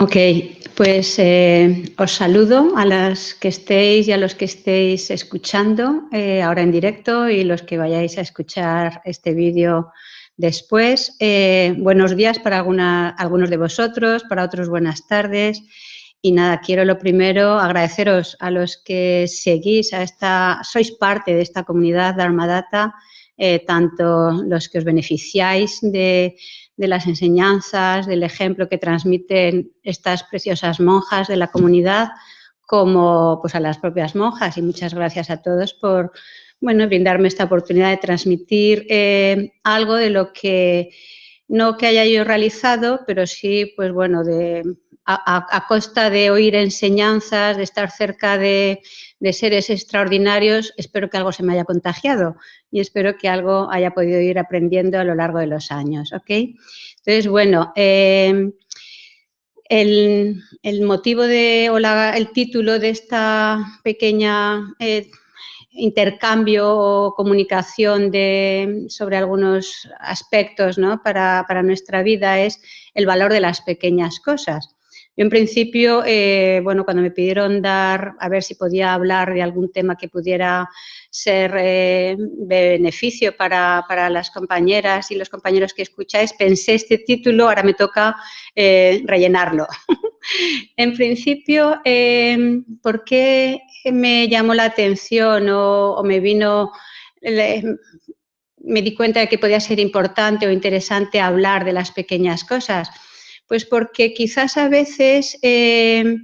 Ok, pues eh, os saludo a las que estéis y a los que estéis escuchando eh, ahora en directo y los que vayáis a escuchar este vídeo después. Eh, buenos días para algunos de vosotros, para otros buenas tardes. Y nada, quiero lo primero agradeceros a los que seguís a esta, sois parte de esta comunidad Dharma Data, tanto los que os beneficiáis de de las enseñanzas, del ejemplo que transmiten estas preciosas monjas de la comunidad, como pues, a las propias monjas. Y muchas gracias a todos por bueno, brindarme esta oportunidad de transmitir eh, algo de lo que no que haya yo realizado, pero sí, pues bueno, de, a, costa de oír enseñanzas, de estar cerca de, seres extraordinarios, espero que algo se me haya contagiado y espero que algo haya podido ir aprendiendo a lo largo de los años, ¿ok? Entonces, bueno, em, el, motivo de, o el título de esta pequeña eh, intercambio o comunicación de, sobre algunos aspectos ¿no? para, para, nuestra vida es el valor de las pequeñas cosas. Yo en principio, eh, bueno, cuando me pidieron dar, a ver si podía hablar de algún tema que pudiera ser eh, de beneficio para, las compañeras y los compañeros que escucháis, pensé este título, ahora me toca eh, rellenarlo. en principio, ¿por qué me llamó la atención o me vino me di cuenta de que podía ser importante o interesante hablar de las pequeñas cosas. Pues porque quizás a veces eh,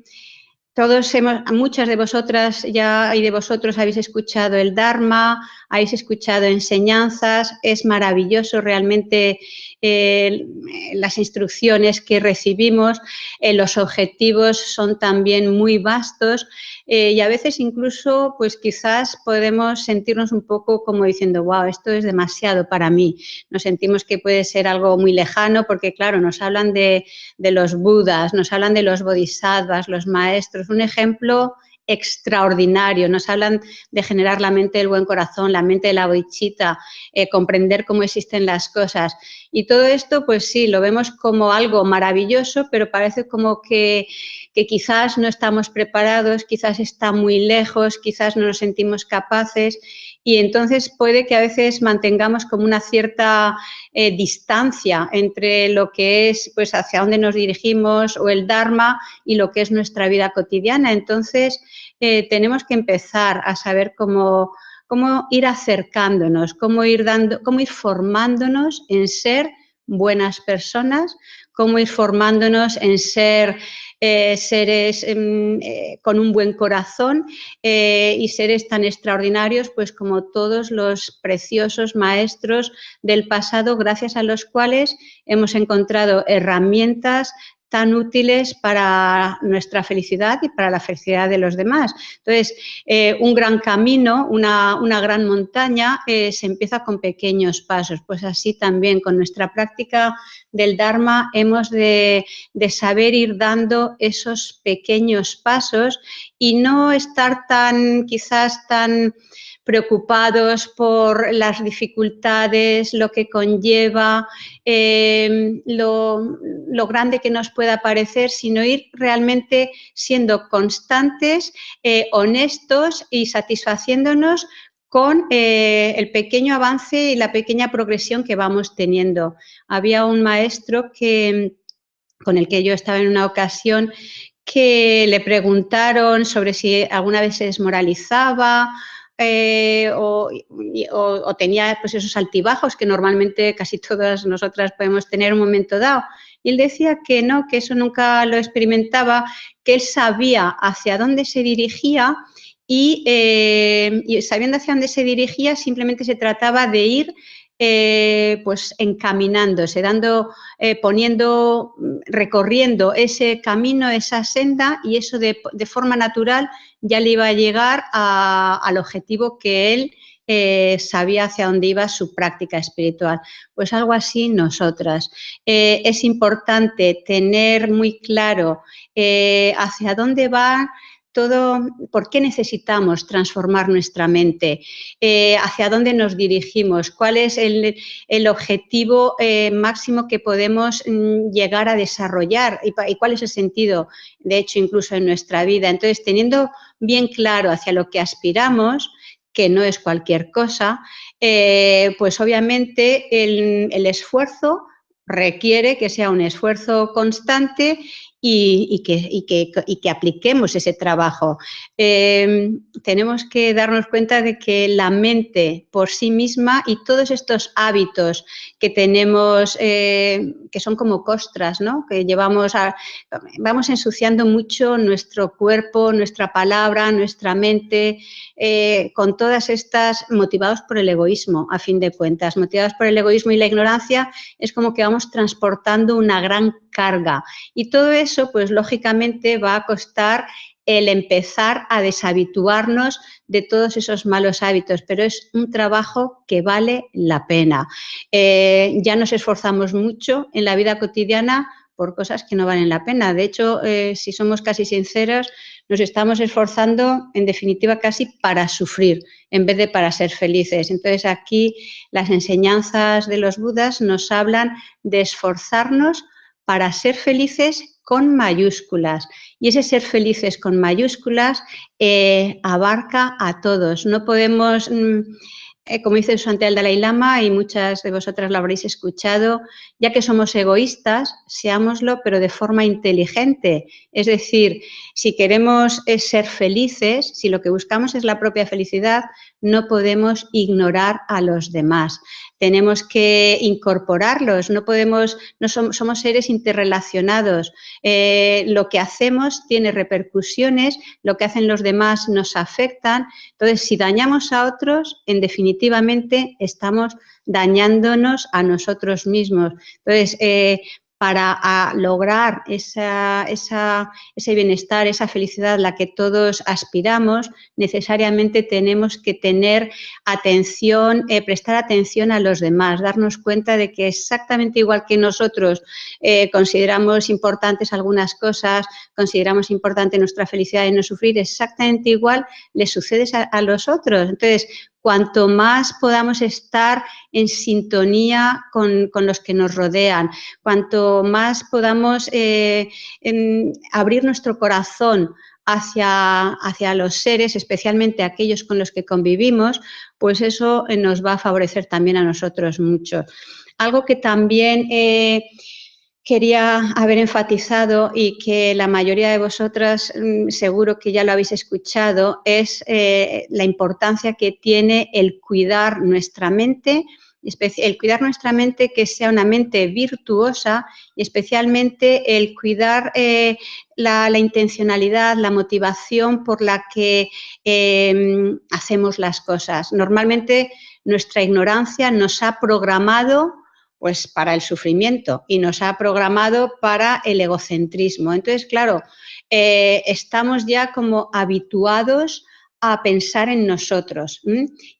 todos hemos, muchas de vosotras ya y de vosotros habéis escuchado el Dharma, habéis escuchado enseñanzas, es maravilloso realmente las instrucciones que recibimos, eh, los objetivos son también muy vastos eh, y a veces incluso pues quizás podemos sentirnos un poco como diciendo, wow, esto es demasiado para mí. Nos sentimos que puede ser algo muy lejano porque claro, nos hablan de, de los budas, nos hablan de los bodhisattvas, los maestros. Un ejemplo extraordinario. Nos hablan de generar la mente del buen corazón, la mente de la boichita, eh, comprender cómo existen las cosas. Y todo esto, pues sí, lo vemos como algo maravilloso, pero parece como que, que quizás no estamos preparados, quizás está muy lejos, quizás no nos sentimos capaces y entonces puede que a veces mantengamos como una cierta eh, distancia entre lo que es, pues, hacia dónde nos dirigimos o el Dharma y lo que es nuestra vida cotidiana. Entonces, eh, tenemos que empezar a saber cómo, cómo ir acercándonos, cómo ir, dando, cómo ir formándonos en ser buenas personas, cómo ir formándonos en ser eh, seres em, eh, con un buen corazón eh, y seres tan extraordinarios pues como todos los preciosos maestros del pasado gracias a los cuales hemos encontrado herramientas tan útiles para nuestra felicidad y para la felicidad de los demás. Entonces, eh, un gran camino, una, gran montaña, eh, se empieza con pequeños pasos. Pues así también con nuestra práctica del Dharma hemos de, de saber ir dando esos pequeños pasos y no estar tan, quizás tan preocupados por las dificultades, lo que conlleva, em, lo, grande que nos pueda parecer, sino ir realmente siendo constantes, eh, honestos y satisfaciéndonos con eh, el pequeño avance y la pequeña progresión que vamos teniendo. Había un maestro que, con el que yo estaba en una ocasión que le preguntaron sobre si alguna vez se desmoralizaba eh, o, tenía pues, esos altibajos que normalmente casi todas nosotras podemos tener en un momento dado. Y él decía que no, que eso nunca lo experimentaba, que él sabía hacia dónde se dirigía y, eh, y sabiendo hacia dónde se dirigía simplemente se trataba de ir eh, pues encaminándose, dando, eh, poniendo, recorriendo ese camino, esa senda y eso de, forma natural ya le iba a llegar al objetivo que él eh, sabía hacia dónde iba su práctica espiritual. Pues algo así nosotras. es importante tener muy claro hacia dónde va todo, por qué necesitamos transformar nuestra mente, eh, hacia dónde nos dirigimos, cuál es el, objetivo eh, máximo que podemos mm, llegar a desarrollar y, cuál es el sentido, de hecho, incluso en nuestra vida. Entonces, teniendo bien claro hacia lo que aspiramos, que no es cualquier cosa, eh, pues obviamente el esfuerzo requiere que sea un esfuerzo constante y, que, apliquemos ese trabajo. Em, tenemos que darnos cuenta de que la mente por sí misma y todos estos hábitos que tenemos, eh, que son como costras, ¿no? que llevamos, a, vamos ensuciando mucho nuestro cuerpo, nuestra palabra, nuestra mente, eh, con todas estas motivados por el egoísmo, a fin de cuentas. Motivados por el egoísmo y la ignorancia es como que vamos transportando una gran carga. Y todo eso, pues lógicamente va a costar el empezar a deshabituarnos de todos esos malos hábitos, pero es un trabajo que vale la pena. Eh, ya nos esforzamos mucho en la vida cotidiana por cosas que no valen la pena. De hecho, eh, si somos casi sinceros, nos estamos esforzando, en definitiva, casi para sufrir en vez de para ser felices. Entonces, aquí las enseñanzas de los budas nos hablan de esforzarnos para ser felices con mayúsculas. Y ese ser felices con mayúsculas eh, abarca a todos. No podemos, mm, eh, como dice ante el Dalai Lama, y muchas de vosotras lo habréis escuchado, ya que somos egoístas, seámoslo, pero de forma inteligente. Es decir, si queremos eh, ser felices, si lo que buscamos es la propia felicidad, no podemos ignorar a los demás. Tenemos que incorporarlos, no podemos, no somos, seres interrelacionados. Eh, lo que hacemos tiene repercusiones, lo que hacen los demás nos afectan. Entonces, si dañamos a otros, en definitivamente estamos dañándonos a nosotros mismos. Entonces, eh, para lograr ese bienestar, esa felicidad a la que todos aspiramos, necesariamente tenemos que tener atención, eh, prestar atención a los demás, darnos cuenta de que exactamente igual que nosotros eh, consideramos importantes algunas cosas, consideramos importante nuestra felicidad y no sufrir, exactamente igual le sucede a, a los otros. Entonces, cuanto más podamos estar en sintonía con, los que nos rodean, cuanto más podamos eh, abrir nuestro corazón hacia, hacia, los seres, especialmente aquellos con los que convivimos, pues eso eh, nos va a favorecer también a nosotros mucho. Algo que también... Eh, quería haber enfatizado y que la mayoría de vosotras mm, seguro que ya lo habéis escuchado, es eh, la importancia que tiene el cuidar nuestra mente, el cuidar nuestra mente que sea una mente virtuosa y especialmente el cuidar eh, la, intencionalidad, la motivación por la que em, hacemos las cosas. Normalmente nuestra ignorancia nos ha programado pues para el sufrimiento y nos ha programado para el egocentrismo. Entonces, claro, eh, estamos ya como habituados a pensar en nosotros.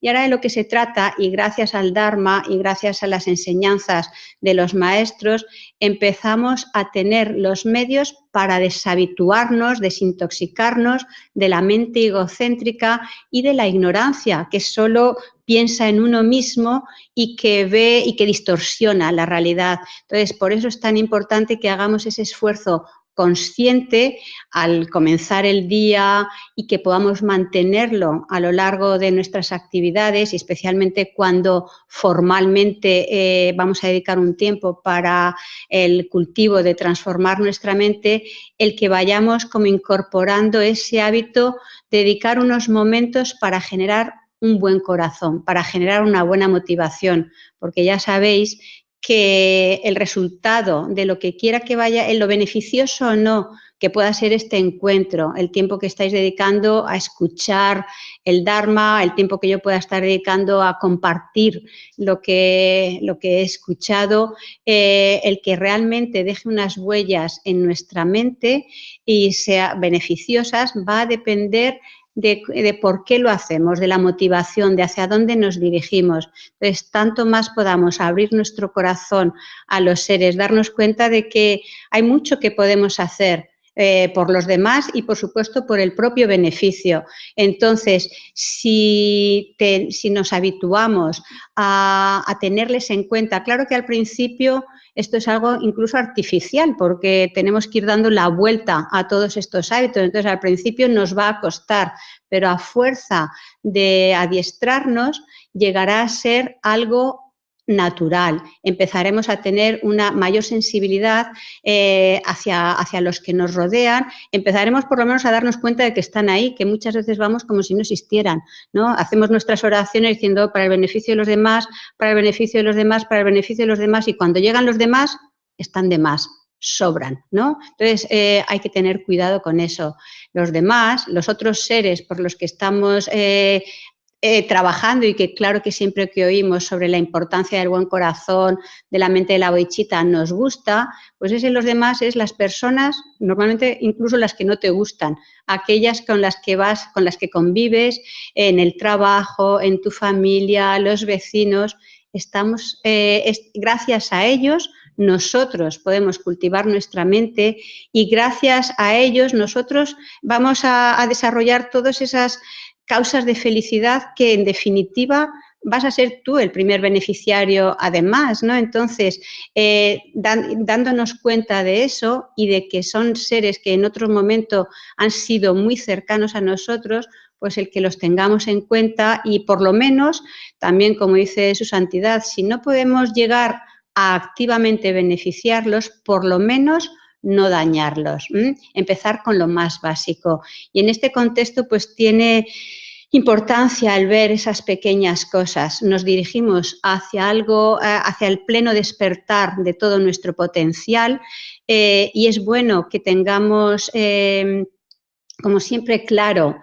Y ahora de lo que se trata, y gracias al Dharma y gracias a las enseñanzas de los maestros, empezamos a tener los medios para deshabituarnos, desintoxicarnos de la mente egocéntrica y de la ignorancia, que solo piensa en uno mismo y que ve y que distorsiona la realidad. Entonces, por eso es tan importante que hagamos ese esfuerzo consciente al comenzar el día y que podamos mantenerlo a lo largo de nuestras actividades y especialmente cuando formalmente eh, vamos a dedicar un tiempo para el cultivo de transformar nuestra mente, el que vayamos como incorporando ese hábito, dedicar unos momentos para generar un buen corazón, para generar una buena motivación, porque ya sabéis que el resultado de lo que quiera que vaya, en lo beneficioso o no que pueda ser este encuentro, el tiempo que estáis dedicando a escuchar el Dharma, el tiempo que yo pueda estar dedicando a compartir lo que, lo que he escuchado, eh, el que realmente deje unas huellas en nuestra mente y sea beneficiosas, va a depender de, por qué lo hacemos, de la motivación, de hacia dónde nos dirigimos. Entonces, tanto más podamos abrir nuestro corazón a los seres, darnos cuenta de que hay mucho que podemos hacer eh, por los demás y, por supuesto, por el propio beneficio. Entonces, si, si nos habituamos a, a, tenerles en cuenta, claro que al principio esto es algo incluso artificial porque tenemos que ir dando la vuelta a todos estos hábitos. Entonces, al principio nos va a costar, pero a fuerza de adiestrarnos llegará a ser algo natural. Empezaremos a tener una mayor sensibilidad eh, hacia, hacia los que nos rodean. Empezaremos por lo menos a darnos cuenta de que están ahí, que muchas veces vamos como si no existieran. ¿no? Hacemos nuestras oraciones diciendo para el beneficio de los demás, para el beneficio de los demás, para el beneficio de los demás y cuando llegan los demás, están de más sobran, ¿no? Entonces, eh, hay que tener cuidado con eso. Los demás, los otros seres por los que estamos eh, eh, trabajando y que claro que siempre que oímos sobre la importancia del buen corazón, de la mente de la boichita, nos gusta, pues ese los demás es las personas, normalmente incluso las que no te gustan, aquellas con las que vas, con las que convives en el trabajo, en tu familia, los vecinos, estamos, eh, gracias a ellos, nosotros podemos cultivar nuestra mente y gracias a ellos nosotros vamos a desarrollar todas esas causas de felicidad que en definitiva vas a ser tú el primer beneficiario además, ¿no? Entonces, eh, dándonos cuenta de eso y de que son seres que en otro momento han sido muy cercanos a nosotros, pues el que los tengamos en cuenta y por lo menos, también como dice su santidad, si no podemos llegar a activamente beneficiarlos, por lo menos no dañarlos. Empezar con lo más básico. Y en este contexto, pues tiene importancia al ver esas pequeñas cosas. Nos dirigimos hacia algo, eh, hacia el pleno despertar de todo nuestro potencial eh, y es bueno que tengamos, eh, como siempre, claro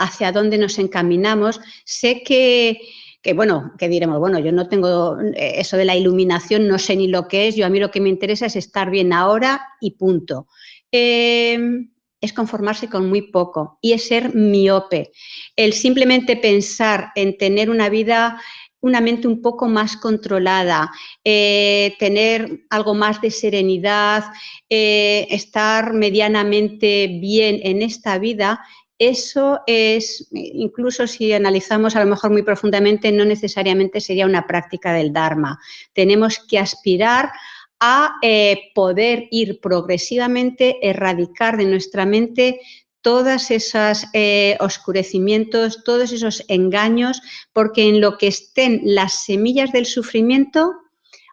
hacia dónde nos encaminamos. Sé que que bueno, que diremos, bueno, yo no tengo eh, eso de la iluminación, no sé ni lo que es, yo a mí lo que me interesa es estar bien ahora y punto. Em, es conformarse con muy poco y es ser miope. El simplemente pensar en tener una vida una mente un poco más controlada, eh, tener algo más de serenidad, eh, estar medianamente bien en esta vida, eso es, incluso si analizamos a lo mejor muy profundamente, no necesariamente sería una práctica del Dharma. Tenemos que aspirar a eh, poder ir progresivamente, erradicar de nuestra mente todos esos eh, oscurecimientos, todos esos engaños, porque en lo que estén las semillas del sufrimiento,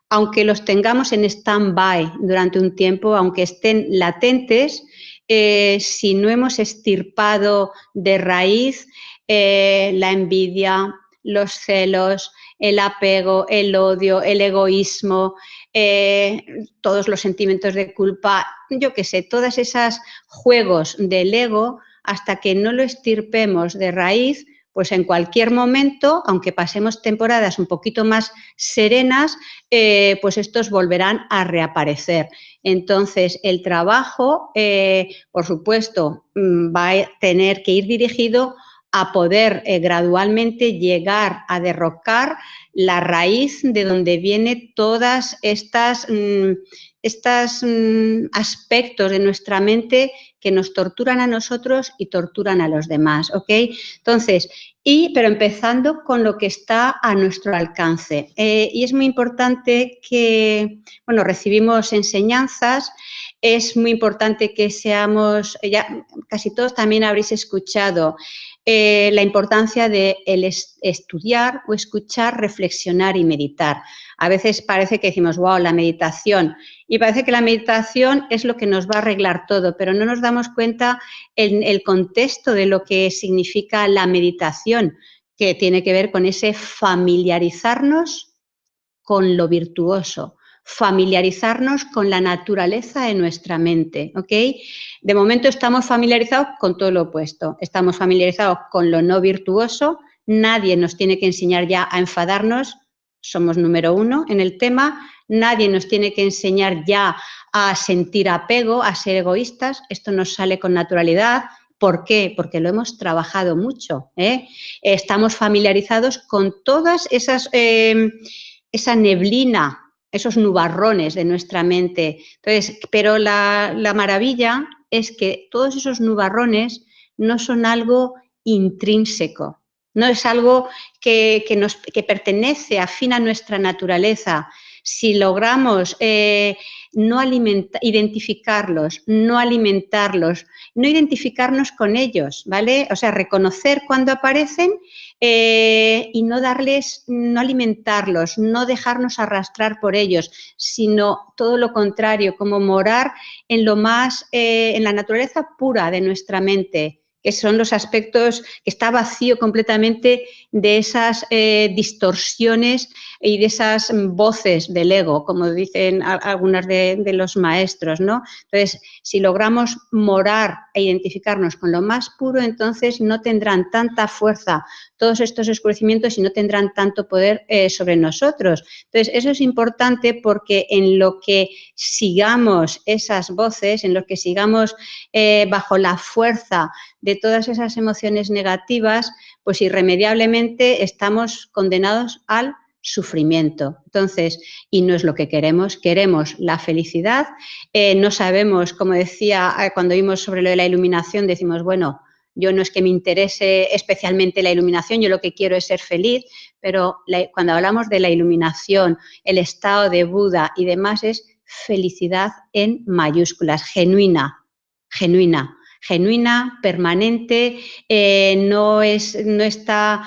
aunque los tengamos en stand-by durante un tiempo, aunque estén latentes, eh, si no hemos estirpado de raíz eh, la envidia, los celos, el apego, el odio, el egoísmo, eh, todos los sentimientos de culpa, yo qué sé, todas esas juegos del ego, hasta que no lo estirpemos de raíz, pues en cualquier momento, aunque pasemos temporadas un poquito más serenas, eh, pues estos volverán a reaparecer. Entonces, el trabajo, eh, por supuesto, mm, va a tener que ir dirigido a poder eh, gradualmente llegar a derrocar la raíz de donde viene todas estas, mm, estos mm, aspectos de nuestra mente que nos torturan a nosotros y torturan a los demás, ¿ok? Entonces, y, pero empezando con lo que está a nuestro alcance. Eh, y es muy importante que, bueno, recibimos enseñanzas, es muy importante que seamos, ya casi todos también habréis escuchado eh, la importancia de el estudiar o escuchar, reflexionar y meditar. A veces parece que decimos, wow, la meditación. Y parece que la meditación es lo que nos va a arreglar todo, pero no nos damos cuenta en el contexto de lo que significa la meditación, que tiene que ver con ese familiarizarnos con lo virtuoso, familiarizarnos con la naturaleza de nuestra mente, ¿ok? De momento estamos familiarizados con todo lo opuesto, estamos familiarizados con lo no virtuoso, nadie nos tiene que enseñar ya a enfadarnos, somos número uno en el tema, nadie nos tiene que enseñar ya a sentir apego, a ser egoístas, esto nos sale con naturalidad, ¿Por qué? Porque lo hemos trabajado mucho. ¿eh? Estamos familiarizados con todas esas, eh, esa neblina esos nubarrones de nuestra mente. Entonces, pero la, maravilla es que todos esos nubarrones no son algo intrínseco, no es algo que, nos, que pertenece, afín a nuestra naturaleza. Si logramos eh, no identificarlos, no alimentarlos, no identificarnos con ellos, ¿vale? O sea, reconocer cuando aparecen eh, y no darles, no alimentarlos, no dejarnos arrastrar por ellos, sino todo lo contrario, como morar en lo más, eh, en la naturaleza pura de nuestra mente, que son los aspectos que está vacío completamente de esas eh, distorsiones y de esas voces del ego, como dicen algunas de, los maestros, ¿no? Entonces, si logramos morar e identificarnos con lo más puro, entonces no tendrán tanta fuerza todos estos oscurecimientos y no tendrán tanto poder eh, sobre nosotros. Entonces, eso es importante porque en lo que sigamos esas voces, en lo que sigamos eh, bajo la fuerza de todas esas emociones negativas, pues irremediablemente estamos condenados al sufrimiento. Entonces, y no es lo que queremos, queremos la felicidad. Eh, no sabemos, como decía eh, cuando vimos sobre lo de la iluminación, decimos, bueno, yo no es que me interese especialmente la iluminación, yo lo que quiero es ser feliz, pero cuando hablamos de la iluminación, el estado de Buda y demás es felicidad en mayúsculas, genuina, genuina genuina, permanente, eh, no, es, no, está,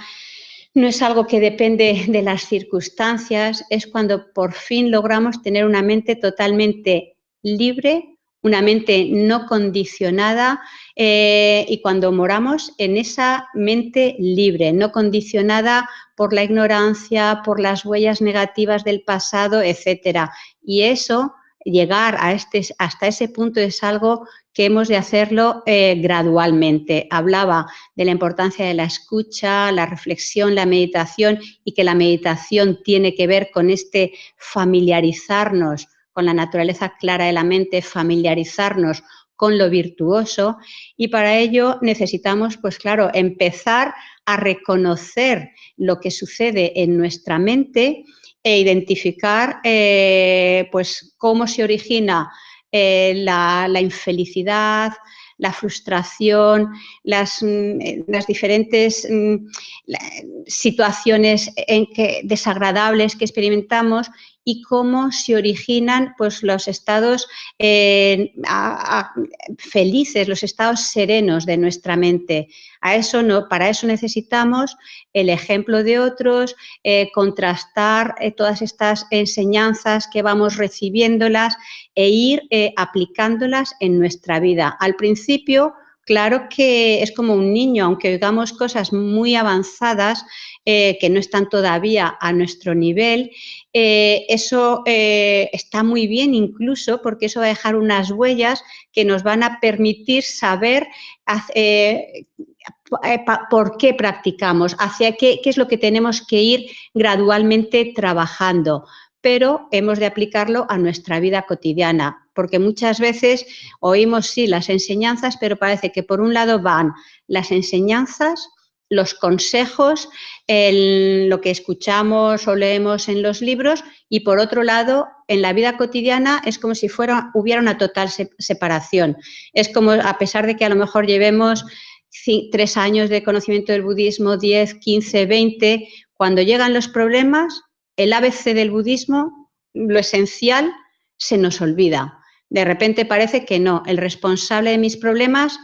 no es algo que depende de las circunstancias, es cuando por fin logramos tener una mente totalmente libre, una mente no condicionada eh, y cuando moramos en esa mente libre, no condicionada por la ignorancia, por las huellas negativas del pasado, etcétera. Y eso, llegar a este, hasta ese punto es algo que hemos de hacerlo eh, gradualmente. Hablaba de la importancia de la escucha, la reflexión, la meditación y que la meditación tiene que ver con este familiarizarnos con la naturaleza clara de la mente, familiarizarnos con lo virtuoso y para ello necesitamos, pues claro, empezar a reconocer lo que sucede en nuestra mente e identificar eh, pues cómo se origina eh, la, infelicidad, la frustración, las, mm, eh, diferentes mm, situaciones desagradables que experimentamos y cómo se originan pues, los estados eh, felices, los estados serenos de nuestra mente. A eso no, para eso necesitamos el ejemplo de otros, eh, contrastar eh, todas estas enseñanzas que vamos recibiéndolas e ir aplicándolas en nuestra vida. Al principio, claro que es como un niño, aunque oigamos cosas muy avanzadas eh, que no están todavía a nuestro nivel, eh, eso eh, está muy bien incluso porque eso va a dejar unas huellas que nos van a permitir saber por qué practicamos, hacia qué, qué es lo que tenemos que ir gradualmente trabajando pero hemos de aplicarlo a nuestra vida cotidiana, porque muchas veces oímos sí las enseñanzas, pero parece que por un lado van las enseñanzas, los consejos, lo que escuchamos o leemos en los libros y por otro lado, en la vida cotidiana es como si fuera, hubiera una total separación. Es como, a pesar de que a lo mejor llevemos tres años de conocimiento del budismo, 10, 15, 20, cuando llegan los problemas, el ABC del budismo, lo esencial, se nos olvida. De repente parece que no, el responsable de mis problemas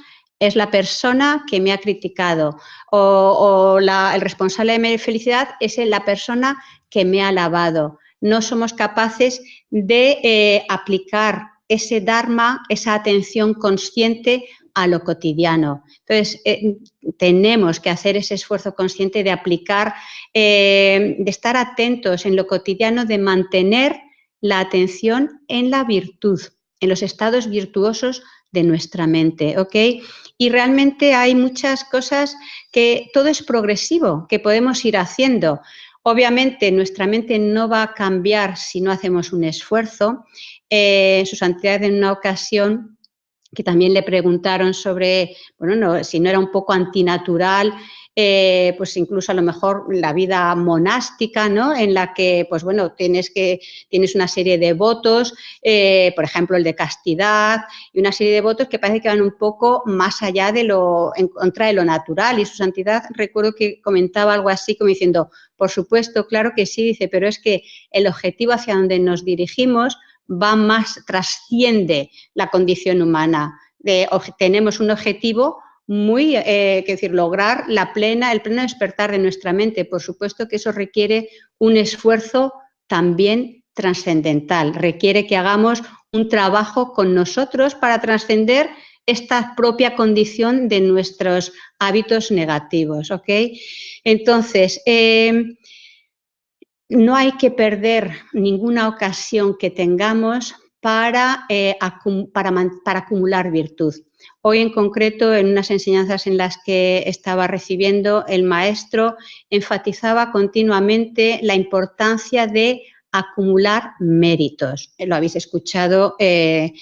es la persona que me ha criticado o, el responsable de mi felicidad es la persona que me ha alabado. No somos capaces de eh, aplicar ese dharma, esa atención consciente a lo cotidiano. Entonces, eh, tenemos que hacer ese esfuerzo consciente de aplicar, eh, de estar atentos en lo cotidiano, de mantener la atención en la virtud, en los estados virtuosos de nuestra mente, ¿ok? Y realmente hay muchas cosas que todo es progresivo, que podemos ir haciendo. Obviamente nuestra mente no va a cambiar si no hacemos un esfuerzo. Eh, su santidad en una ocasión que también le preguntaron sobre, bueno, si no era un poco antinatural eh, pues incluso a lo mejor la vida monástica, ¿no? En la que, pues bueno, tienes, que, tienes una serie de votos, eh, por ejemplo, el de castidad y una serie de votos que parece que van un poco más allá de lo, en contra de lo natural y su santidad, recuerdo que comentaba algo así como diciendo, por supuesto, claro que sí, dice, pero es que el objetivo hacia donde nos dirigimos va más, trasciende la condición humana. tenemos un objetivo muy, eh, decir, lograr la plena, el pleno despertar de nuestra mente. Por supuesto que eso requiere un esfuerzo también trascendental, requiere que hagamos un trabajo con nosotros para trascender esta propia condición de nuestros hábitos negativos, ¿ok? Entonces, eh, no hay que perder ninguna ocasión que tengamos para, eh, para, acumular virtud. Hoy en concreto, en unas enseñanzas en las que estaba recibiendo, el maestro enfatizaba continuamente la importancia de acumular méritos. Lo habéis escuchado eh,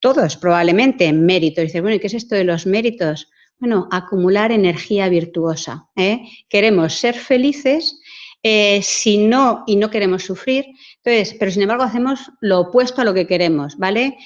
todos probablemente, méritos. Dice, bueno, ¿y qué es esto de los méritos? Bueno, acumular energía virtuosa. ¿eh? Queremos ser felices eh, si no, y no queremos sufrir, entonces, pero sin embargo hacemos lo opuesto a lo que queremos, ¿vale?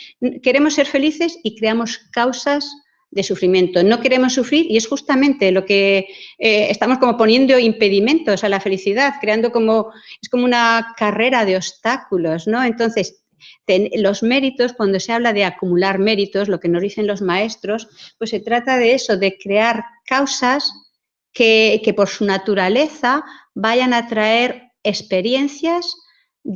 Queremos ser felices y creamos causas de sufrimiento. No queremos sufrir y es justamente lo que eh, estamos como poniendo impedimentos a la felicidad, creando como, es como una carrera de obstáculos, ¿no? Entonces, los méritos, cuando se habla de acumular méritos, lo que nos dicen los maestros, pues se trata de eso, de crear causas que, que por su naturaleza vayan a traer experiencias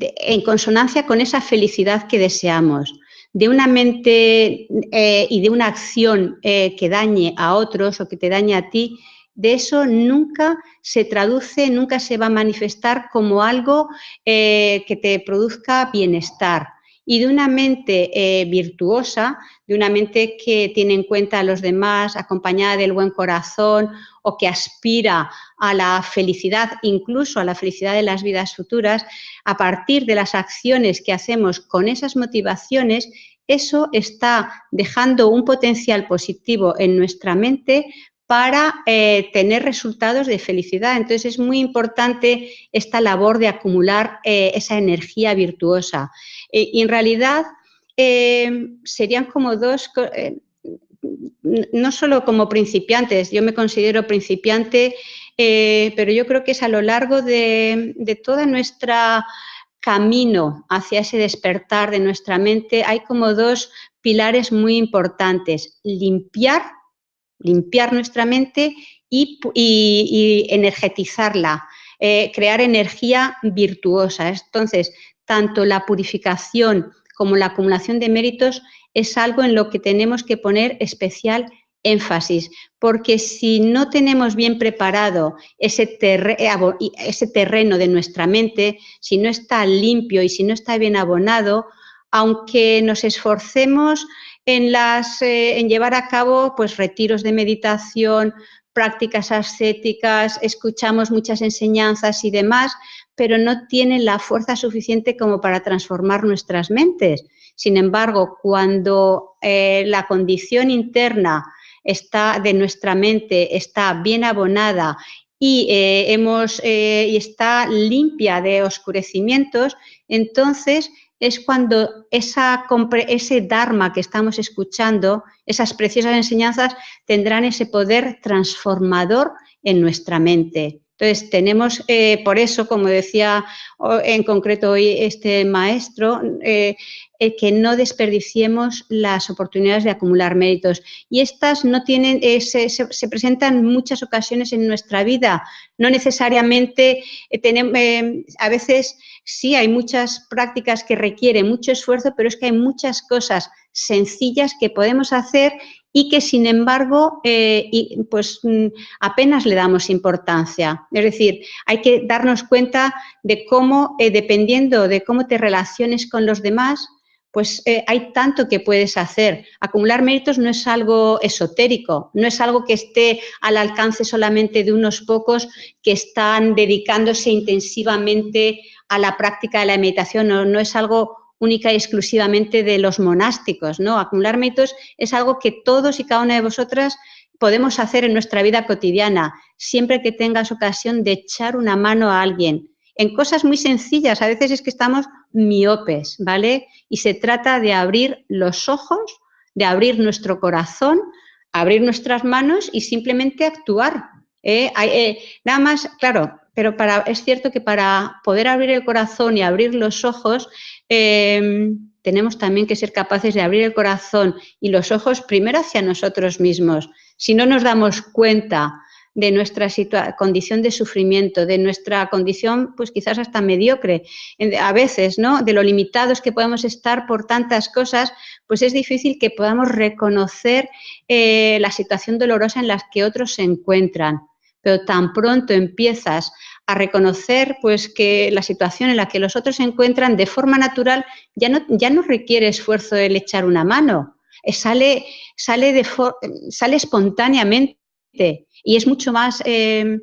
en consonancia con esa felicidad que deseamos, de una mente eh, y de una acción eh, que dañe a otros o que te dañe a ti, de eso nunca se traduce, nunca se va a manifestar como algo eh, que te produzca bienestar. Y de una mente virtuosa, de una mente que tiene en cuenta a los demás, acompañada del buen corazón, o que aspira a la felicidad, incluso a la felicidad de las vidas futuras, a partir de las acciones que hacemos con esas motivaciones, eso está dejando un potencial positivo en nuestra mente para eh, tener resultados de felicidad. Entonces es muy importante esta labor de acumular eh, esa energía virtuosa. Eh, y en realidad serían como dos, no solo como principiantes, yo me considero principiante, eh, pero yo creo que es a lo largo de, de todo nuestro camino hacia ese despertar de nuestra mente, hay como dos pilares muy importantes. Limpiar, limpiar nuestra mente y, energetizarla, eh, crear energía virtuosa. Entonces, tanto la purificación como la acumulación de méritos es algo en lo que tenemos que poner especial énfasis, porque si no tenemos bien preparado ese, ese, terreno de nuestra mente, si no está limpio y si no está bien abonado, aunque nos esforcemos en, las, eh, en llevar a cabo pues, retiros de meditación, prácticas ascéticas, escuchamos muchas enseñanzas y demás, pero no tienen la fuerza suficiente como para transformar nuestras mentes. Sin embargo, cuando eh, la condición interna está de nuestra mente está bien abonada y, eh, hemos, eh, y está limpia de oscurecimientos, entonces es cuando esa, ese Dharma que estamos escuchando, esas preciosas enseñanzas, tendrán ese poder transformador en nuestra mente. Entonces, tenemos, por eso, como decía en concreto hoy este maestro, eh, que no desperdiciemos las oportunidades de acumular méritos. Y estas no tienen, eh, se, presentan en muchas ocasiones en nuestra vida. No necesariamente eh, tenemos, a veces sí hay muchas prácticas que requieren mucho esfuerzo, pero es que hay muchas cosas sencillas que podemos hacer y que sin embargo pues mm, apenas le damos importancia. Es decir, hay que darnos cuenta de cómo, dependiendo de cómo te relaciones con los demás, pues eh, hay tanto que puedes hacer. Acumular méritos no es algo esotérico, no es algo que esté al alcance solamente de unos pocos que están dedicándose intensivamente a la práctica de la meditación, no, no es algo única y exclusivamente de los monásticos, ¿no? Acumular méritos es algo que todos y cada una de vosotras podemos hacer en nuestra vida cotidiana, siempre que tengas ocasión de echar una mano a alguien, en cosas muy sencillas, a veces es que estamos miopes, ¿vale? Y se trata de abrir los ojos, de abrir nuestro corazón, abrir nuestras manos y simplemente actuar. ¿eh? Eh, nada más, claro, pero es cierto que para poder abrir el corazón y abrir los ojos, em, tenemos también que ser capaces de abrir el corazón y los ojos primero hacia nosotros mismos. Si no nos damos cuenta de nuestra condición de sufrimiento, de nuestra condición, pues quizás hasta mediocre, a veces, ¿no? De lo limitados que podemos estar por tantas cosas, pues es difícil que podamos reconocer eh, la situación dolorosa en la que otros se encuentran. Pero tan pronto empiezas a reconocer pues que la situación en la que los otros se encuentran de forma natural ya no, ya no requiere esfuerzo el echar una mano, eh, sale, sale, de sale espontáneamente y es mucho más, eh,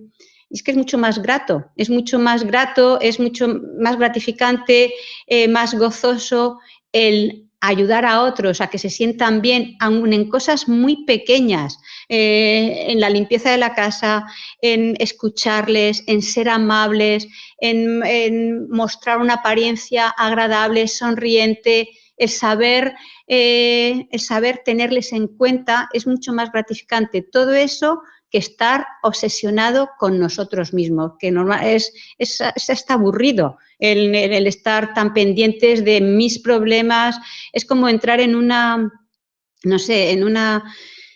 es que es mucho más grato, es mucho más grato, es mucho más gratificante, eh, más gozoso el ayudar a otros a que se sientan bien, aun en cosas muy pequeñas, eh, en la limpieza de la casa, en escucharles, en ser amables, en, mostrar una apariencia agradable, sonriente, el saber, el saber tenerles en cuenta es mucho más gratificante. Todo eso que estar obsesionado con nosotros mismos, que normal, es, es, está aburrido el, el, estar tan pendientes de mis problemas, es como entrar en una, no sé, en, una,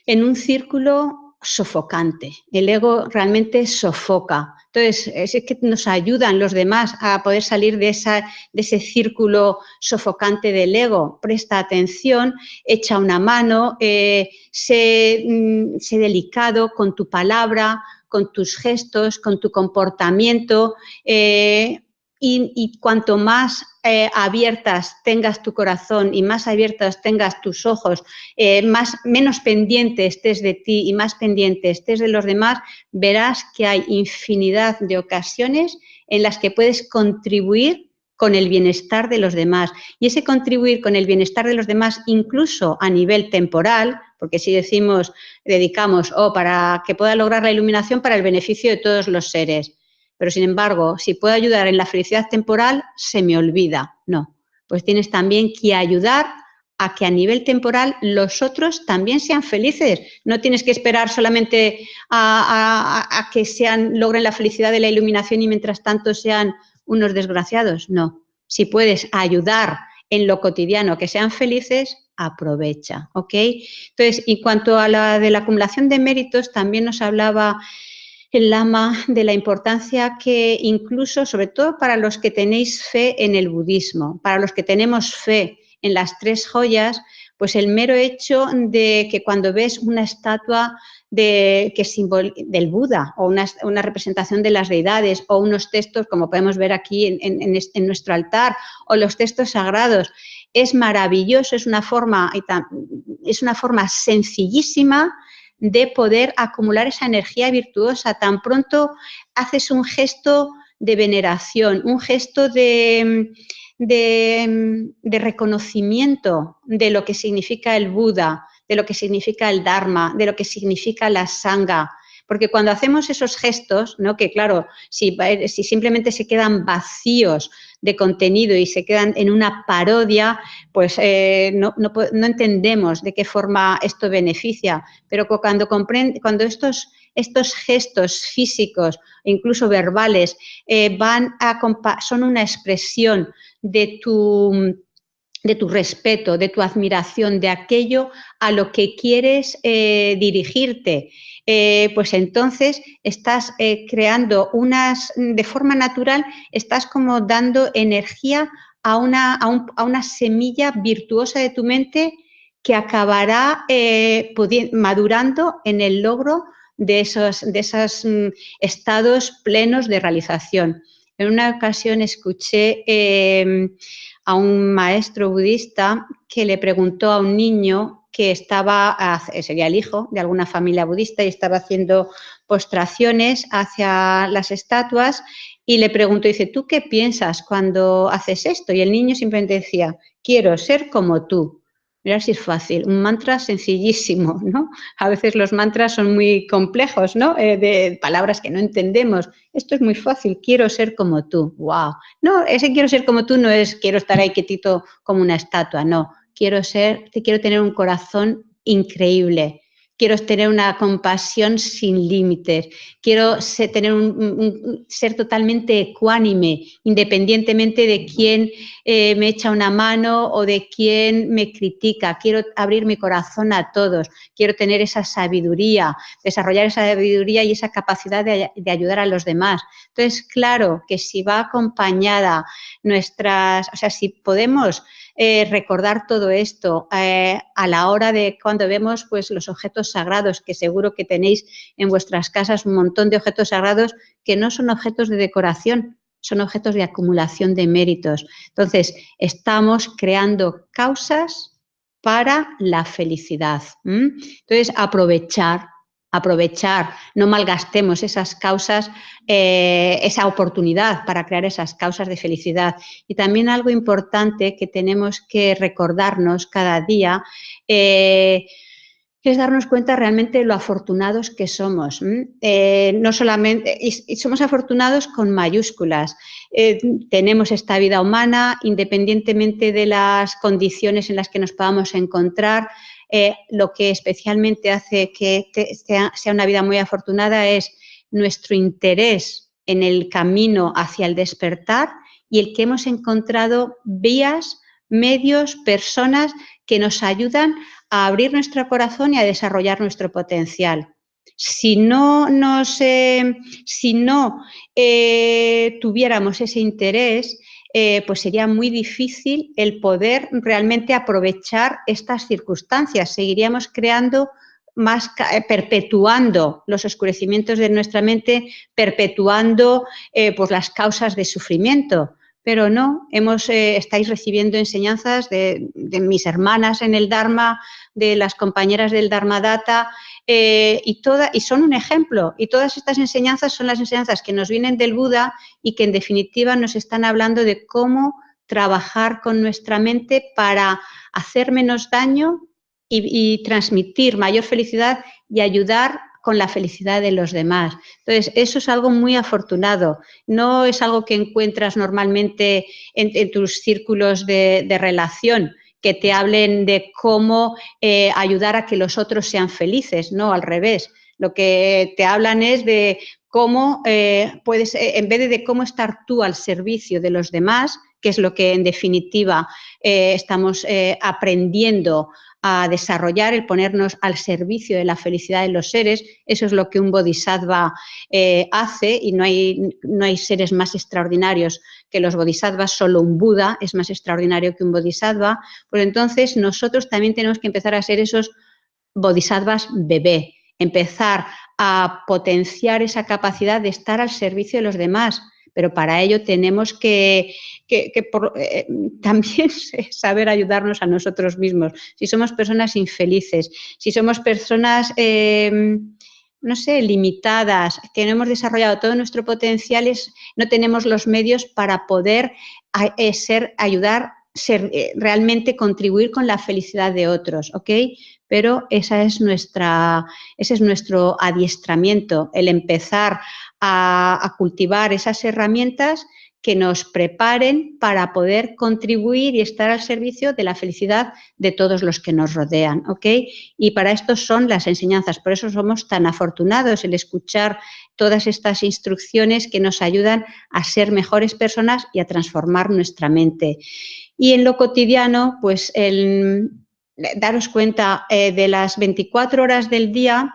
en un círculo sofocante. El ego realmente sofoca. Entonces, es que nos ayudan los demás a poder salir de, esa, de ese círculo sofocante del ego. Presta atención, echa una mano, eh, mm, sé, delicado con tu palabra, con tus gestos, con tu comportamiento. Eh, y, cuanto más eh, abiertas tengas tu corazón y más abiertas tengas tus ojos, eh, más, menos pendiente estés de ti y más pendiente estés de los demás, verás que hay infinidad de ocasiones en las que puedes contribuir con el bienestar de los demás. Y ese contribuir con el bienestar de los demás, incluso a nivel temporal, porque si decimos, dedicamos, o para que pueda lograr la iluminación para el beneficio de todos los seres, pero sin embargo, si puedo ayudar en la felicidad temporal, se me olvida. No, pues tienes también que ayudar a que a nivel temporal los otros también sean felices. No tienes que esperar solamente a, que sean, logren la felicidad de la iluminación y mientras tanto sean unos desgraciados. No, si puedes ayudar en lo cotidiano que sean felices, aprovecha, ¿ok? Entonces, en cuanto a la de la acumulación de méritos, también nos hablaba el Lama de la importancia que incluso, sobre todo para los que tenéis fe en el budismo, para los que tenemos fe en las tres joyas, pues el mero hecho de que cuando ves una estatua de, que del Buda o una, representación de las deidades o unos textos, como podemos ver aquí en, en nuestro altar, o los textos sagrados, es maravilloso, es una forma, es una forma sencillísima de poder acumular esa energía virtuosa. Tan pronto haces un gesto de veneración, un gesto de, de, reconocimiento de lo que significa el Buda, de lo que significa el Dharma, de lo que significa la Sangha, porque cuando hacemos esos gestos, ¿no? que claro, si, si, simplemente se quedan vacíos de contenido y se quedan en una parodia, pues eh, no, entendemos de qué forma esto beneficia. Pero cuando, cuando estos, estos gestos físicos, incluso verbales, eh, van a, son una expresión de tu de tu respeto, de tu admiración, de aquello a lo que quieres eh, dirigirte eh, pues entonces estás eh, creando unas, de forma natural, estás como dando energía a una, a, una semilla virtuosa de tu mente que acabará madurando en el logro de esos, de esos mm, estados plenos de realización. En una ocasión escuché em, a un maestro budista que le preguntó a un niño que estaba, sería el hijo de alguna familia budista y estaba haciendo postraciones hacia las estatuas y le preguntó, dice, ¿tú qué piensas cuando haces esto? Y el niño simplemente decía, quiero ser como tú. Mirar si es fácil. Un mantra sencillísimo, ¿no? A veces los mantras son muy complejos, ¿no? Eh, de palabras que no entendemos. Esto es muy fácil. Quiero ser como tú. ¡Wow! No, ese quiero ser como tú no es quiero estar ahí quietito como una estatua. No. Quiero ser, quiero tener un corazón increíble quiero tener una compasión sin límites, quiero ser, tener un, ser totalmente ecuánime, independientemente de quién eh, me echa una mano o de quién me critica. Quiero abrir mi corazón a todos, quiero tener esa sabiduría, desarrollar esa sabiduría y esa capacidad de, de ayudar a los demás. Entonces, claro que si va acompañada nuestras, o sea, si podemos eh, recordar todo esto eh, a la hora de cuando vemos pues, los objetos sagrados, que seguro que tenéis en vuestras casas un montón de objetos sagrados que no son objetos de decoración, son objetos de acumulación de méritos. Entonces, estamos creando causas para la felicidad. Entonces, aprovechar aprovechar, no malgastemos esas causas, eh, esa oportunidad para crear esas causas de felicidad. Y también algo importante que tenemos que recordarnos cada día eh, es darnos cuenta realmente de lo afortunados que somos. Eh, no solamente, y, somos afortunados con mayúsculas. tenemos esta vida humana, independientemente de las condiciones en las que nos podamos encontrar, eh, lo que especialmente hace que sea, una vida muy afortunada es nuestro interés en el camino hacia el despertar y el que hemos encontrado vías, medios, personas que nos ayudan a abrir nuestro corazón y a desarrollar nuestro potencial. Si no, no eh, tuviéramos ese interés, eh, pues sería muy difícil el poder realmente aprovechar estas circunstancias. Seguiríamos creando más, eh, perpetuando los oscurecimientos de nuestra mente, perpetuando eh, pues las causas de sufrimiento. Pero no, hemos, estáis recibiendo enseñanzas de, de, mis hermanas en el Dharma, de las compañeras del Dharma Data, eh, y, toda, y son un ejemplo. Y todas estas enseñanzas son las enseñanzas que nos vienen del Buda y que en definitiva nos están hablando de cómo trabajar con nuestra mente para hacer menos daño y, transmitir mayor felicidad y ayudar con la felicidad de los demás. Entonces, eso es algo muy afortunado. No es algo que encuentras normalmente en, tus círculos de, de relación que te hablen de cómo eh, ayudar a que los otros sean felices, no al revés. Lo que te hablan es de cómo eh, puedes, eh, en vez de, cómo estar tú al servicio de los demás, que es lo que en definitiva estamos aprendiendo a desarrollar, el ponernos al servicio de la felicidad de los seres. Eso es lo que un bodhisattva eh, hace y no hay, no hay seres más extraordinarios que los bodhisattvas, solo un Buda es más extraordinario que un bodhisattva. Pues entonces nosotros también tenemos que empezar a ser esos bodhisattvas bebé, empezar a potenciar esa capacidad de estar al servicio de los demás, pero para ello tenemos que, eh, también saber ayudarnos a nosotros mismos. Si somos personas infelices, si somos personas, em, no sé, limitadas, que no hemos desarrollado todo nuestro potencial, no tenemos los medios para poder eh, ser, ayudar, eh, realmente contribuir con la felicidad de otros, ¿ok? Pero esa es nuestra, ese es nuestro adiestramiento, el empezar a, cultivar esas herramientas que nos preparen para poder contribuir y estar al servicio de la felicidad de todos los que nos rodean. Y para esto son las enseñanzas, por eso somos tan afortunados el escuchar todas estas instrucciones que nos ayudan a ser mejores personas y a transformar nuestra mente. Y en lo cotidiano, pues el daros cuenta eh, de las 24 horas del día,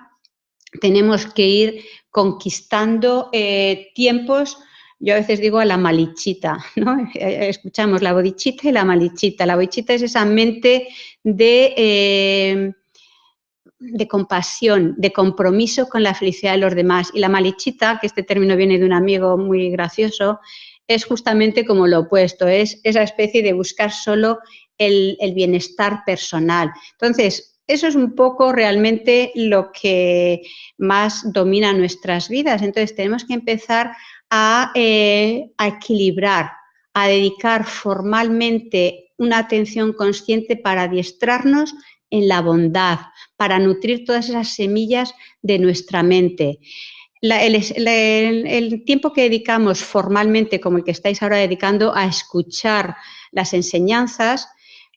tenemos que ir conquistando eh, tiempos, yo a veces digo a la malichita, ¿no? Eh, escuchamos la bodichita y la malichita. La bodichita es esa mente de, eh, de compasión, de compromiso con la felicidad de los demás. Y la malichita, que este término viene de un amigo muy gracioso, es justamente como lo opuesto, es esa especie de buscar solo el, bienestar personal. Entonces, eso es un poco realmente lo que más domina nuestras vidas. Entonces tenemos que empezar a, eh, equilibrar, a dedicar formalmente una atención consciente para adiestrarnos en la bondad, para nutrir todas esas semillas de nuestra mente. el, tiempo que dedicamos formalmente, como el que estáis ahora dedicando, a escuchar las enseñanzas,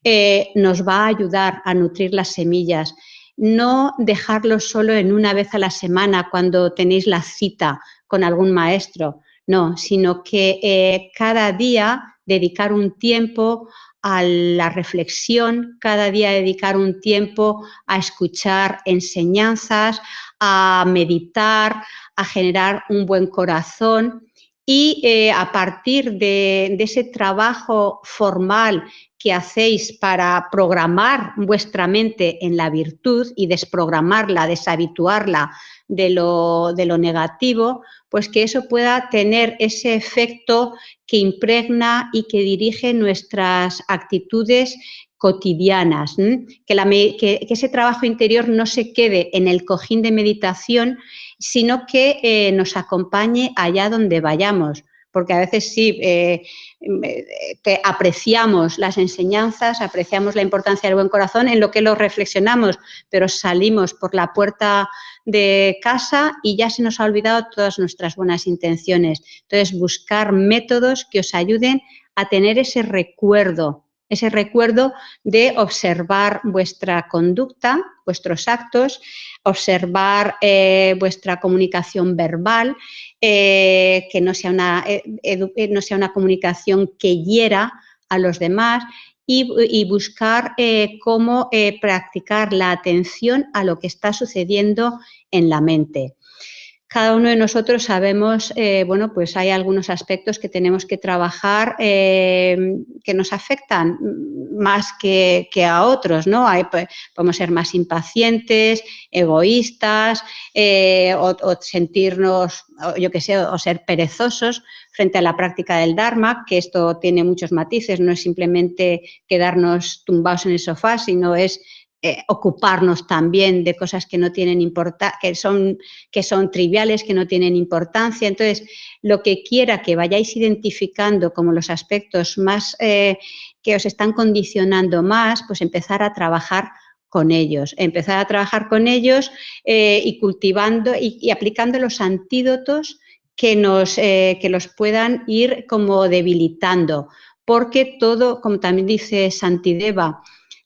eh, nos va a ayudar a nutrir las semillas. No dejarlo solo en una vez a la semana cuando tenéis la cita con algún maestro, no, sino que eh, cada día dedicar un tiempo a la reflexión, cada día dedicar un tiempo a escuchar enseñanzas, a meditar, a generar un buen corazón y eh, a partir de, ese trabajo formal que hacéis para programar vuestra mente en la virtud y desprogramarla, deshabituarla de lo, de lo negativo, pues que eso pueda tener ese efecto que impregna y que dirige nuestras actitudes cotidianas, que, ese trabajo interior no se quede en el cojín de meditación, sino que eh, nos acompañe allá donde vayamos porque a veces sí eh, que apreciamos las enseñanzas, apreciamos la importancia del buen corazón en lo que lo reflexionamos, pero salimos por la puerta de casa y ya se nos ha olvidado todas nuestras buenas intenciones. Entonces, buscar métodos que os ayuden a tener ese recuerdo ese recuerdo de observar vuestra conducta, vuestros actos, observar eh, vuestra comunicación verbal, eh, que no sea, una, eh, no sea una comunicación que hiera a los demás y, buscar cómo practicar la atención a lo que está sucediendo en la mente cada uno de nosotros sabemos, eh, bueno, pues hay algunos aspectos que tenemos que trabajar eh, que nos afectan más que, a otros, ¿no? Hay, pues, podemos ser más impacientes, egoístas, eh, o, sentirnos, yo qué sé, o ser perezosos frente a la práctica del Dharma, que esto tiene muchos matices, no es simplemente quedarnos tumbados en el sofá, sino es eh, ocuparnos también de cosas que no tienen importancia, que son, que son triviales, que no tienen importancia. Entonces, lo que quiera que vayáis identificando como los aspectos más eh, que os están condicionando más, pues empezar a trabajar con ellos, empezar a trabajar con ellos eh, y cultivando y, aplicando los antídotos que, nos, que los puedan ir como debilitando, porque todo, como también dice Santideva,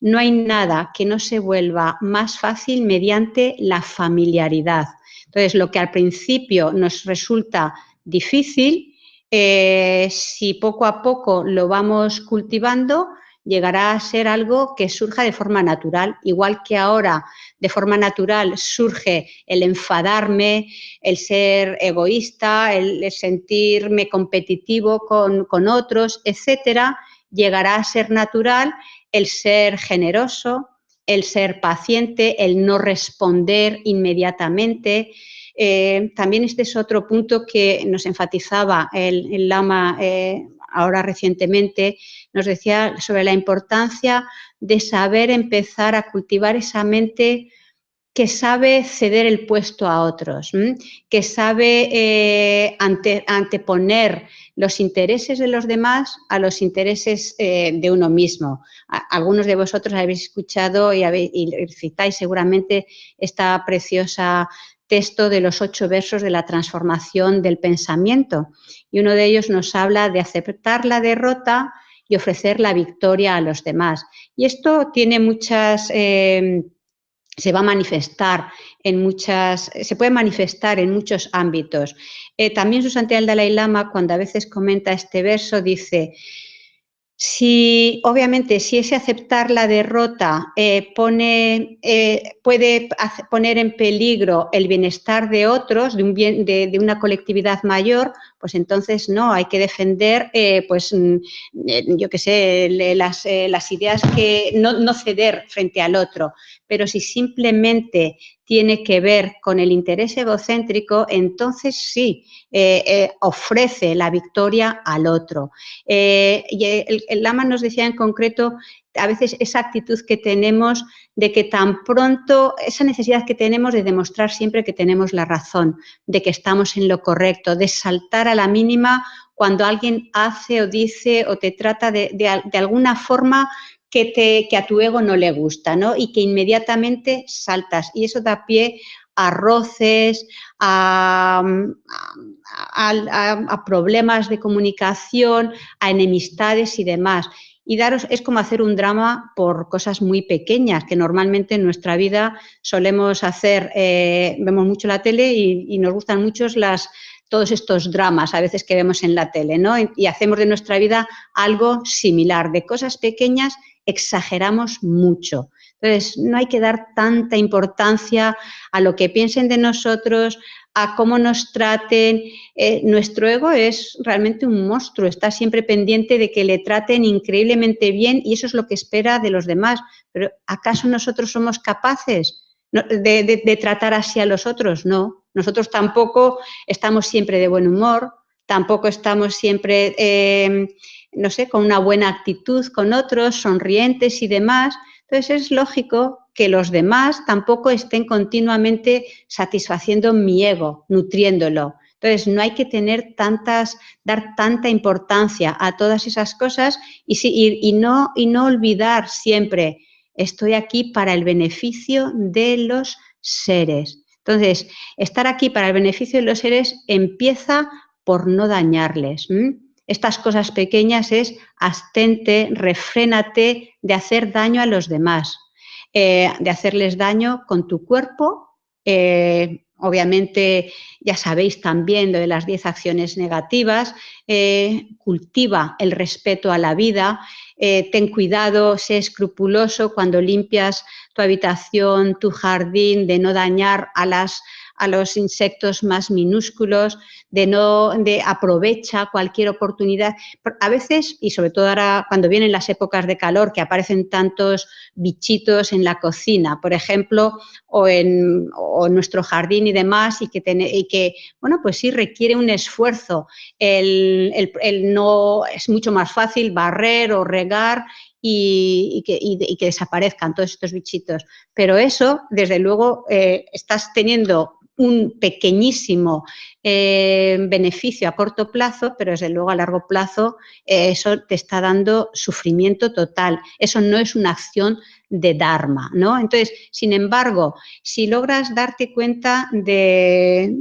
no hay nada que no se vuelva más fácil mediante la familiaridad. Entonces, lo que al principio nos resulta difícil, eh, si poco a poco lo vamos cultivando, llegará a ser algo que surja de forma natural, igual que ahora de forma natural surge el enfadarme, el ser egoísta, el, sentirme competitivo con, con otros, etcétera, llegará a ser natural el ser generoso, el ser paciente, el no responder inmediatamente. Eh, también este es otro punto que nos enfatizaba el, Lama eh, ahora recientemente, nos decía sobre la importancia de saber empezar a cultivar esa mente que sabe ceder el puesto a otros, que sabe eh, anteponer los intereses de los demás a los intereses eh, de uno mismo. algunos de vosotros habéis escuchado y, citáis seguramente esta preciosa texto de los ocho versos de la transformación del pensamiento. Y uno de ellos nos habla de aceptar la derrota y ofrecer la victoria a los demás. Y esto tiene muchas... Eh, se va a manifestar en muchas, se puede manifestar en muchos ámbitos. Eh, también su santidad el Dalai Lama, cuando a veces comenta este verso, dice, si, obviamente, si ese aceptar la derrota eh, pone, eh, puede poner en peligro el bienestar de otros, de, un bien, de, una colectividad mayor, pues entonces no, hay que defender, eh, pues, mm, yo qué sé, las, las, ideas que no, ceder frente al otro. Pero si simplemente tiene que ver con el interés egocéntrico, entonces sí, eh, eh, ofrece la victoria al otro. Eh, y el, Lama nos decía en concreto a veces esa actitud que tenemos de que tan pronto, esa necesidad que tenemos de demostrar siempre que tenemos la razón, de que estamos en lo correcto, de saltar a la mínima cuando alguien hace o dice o te trata de, alguna forma que, a tu ego no le gusta, ¿no? Y que inmediatamente saltas. Y eso da pie a roces, a, problemas de comunicación, a enemistades y demás. Y daros, es como hacer un drama por cosas muy pequeñas, que normalmente en nuestra vida solemos hacer, eh, vemos mucho la tele y, nos gustan mucho las, todos estos dramas a veces que vemos en la tele, ¿no? Y hacemos de nuestra vida algo similar, de cosas pequeñas exageramos mucho. Entonces, no hay que dar tanta importancia a lo que piensen de nosotros, a cómo nos traten. Eh, nuestro ego es realmente un monstruo, está siempre pendiente de que le traten increíblemente bien y eso es lo que espera de los demás. Pero ¿acaso nosotros somos capaces de, tratar así a los otros? No, nosotros tampoco estamos siempre de buen humor, tampoco estamos siempre, eh, no sé, con una buena actitud con otros, sonrientes y demás. Entonces es lógico que los demás tampoco estén continuamente satisfaciendo mi ego, nutriéndolo. Entonces no hay que tener tantas, dar tanta importancia a todas esas cosas y, y, no, y no olvidar siempre, estoy aquí para el beneficio de los seres. Entonces, estar aquí para el beneficio de los seres empieza por no dañarles estas cosas pequeñas es abstente, refrénate de hacer daño a los demás, eh, de hacerles daño con tu cuerpo. Eh, obviamente, ya sabéis también lo de las 10 acciones negativas, eh, cultiva el respeto a la vida, ten cuidado, sé escrupuloso cuando limpias tu habitación, tu jardín, de no dañar a las a los insectos más minúsculos, de no de aprovecha cualquier oportunidad. A veces, y sobre todo ahora cuando vienen las épocas de calor, que aparecen tantos bichitos en la cocina, por ejemplo, o en, nuestro jardín y demás, y que, y que, bueno, pues sí requiere un esfuerzo. El, no, es mucho más fácil barrer o regar y, que, desaparezcan todos estos bichitos. Pero eso, desde luego, eh, estás teniendo un pequeñísimo eh, beneficio a corto plazo, pero desde luego a largo plazo eh, eso te está dando sufrimiento total. Eso no es una acción de Dharma, ¿no? Entonces, sin embargo, si logras darte cuenta de,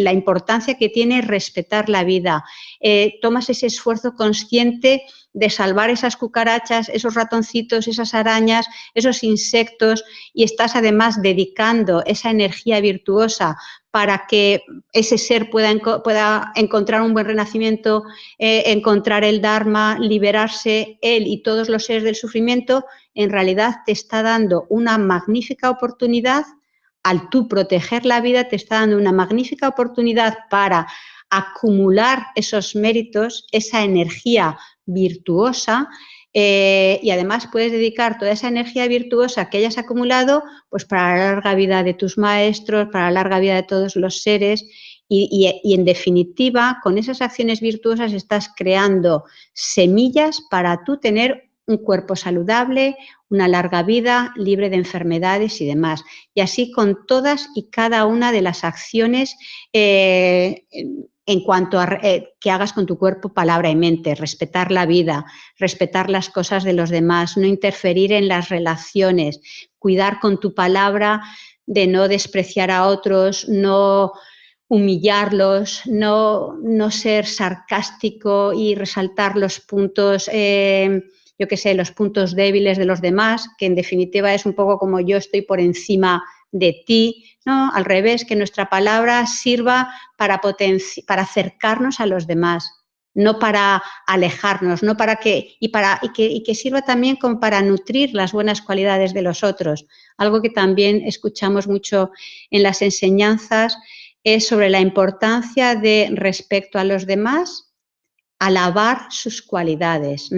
la importancia que tiene respetar la vida, eh, tomas ese esfuerzo consciente de salvar esas cucarachas, esos ratoncitos, esas arañas, esos insectos y estás además dedicando esa energía virtuosa para que ese ser pueda, pueda encontrar un buen renacimiento, eh, encontrar el Dharma, liberarse él y todos los seres del sufrimiento, en realidad te está dando una magnífica oportunidad, al tú proteger la vida, te está dando una magnífica oportunidad para acumular esos méritos, esa energía virtuosa eh, y además puedes dedicar toda esa energía virtuosa que hayas acumulado pues para la larga vida de tus maestros, para la larga vida de todos los seres y, en definitiva con esas acciones virtuosas estás creando semillas para tú tener un cuerpo saludable, una larga vida, libre de enfermedades y demás. Y así con todas y cada una de las acciones eh, en cuanto a eh, que hagas con tu cuerpo, palabra y mente, respetar la vida, respetar las cosas de los demás, no interferir en las relaciones, cuidar con tu palabra de no despreciar a otros, no humillarlos, no, no ser sarcástico y resaltar los puntos, eh, yo qué sé, los puntos débiles de los demás, que en definitiva es un poco como yo estoy por encima de ti, no, al revés, que nuestra palabra sirva para, para acercarnos a los demás, no para alejarnos, no para que y para y que, y que, sirva también como para nutrir las buenas cualidades de los otros. Algo que también escuchamos mucho en las enseñanzas es sobre la importancia de respecto a los demás alabar sus cualidades,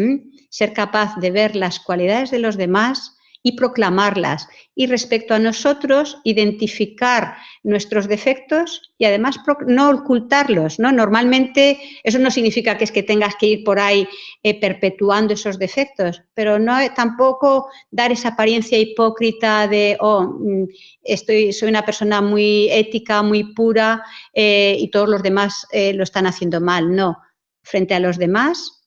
ser capaz de ver las cualidades de los demás y proclamarlas. Y respecto a nosotros, identificar nuestros defectos y además no ocultarlos. ¿no? Normalmente eso no significa que es que tengas que ir por ahí eh, perpetuando esos defectos, pero no tampoco dar esa apariencia hipócrita de, oh, mm, estoy, soy una persona muy ética, muy pura eh, y todos los demás eh, lo están haciendo mal. No, frente a los demás,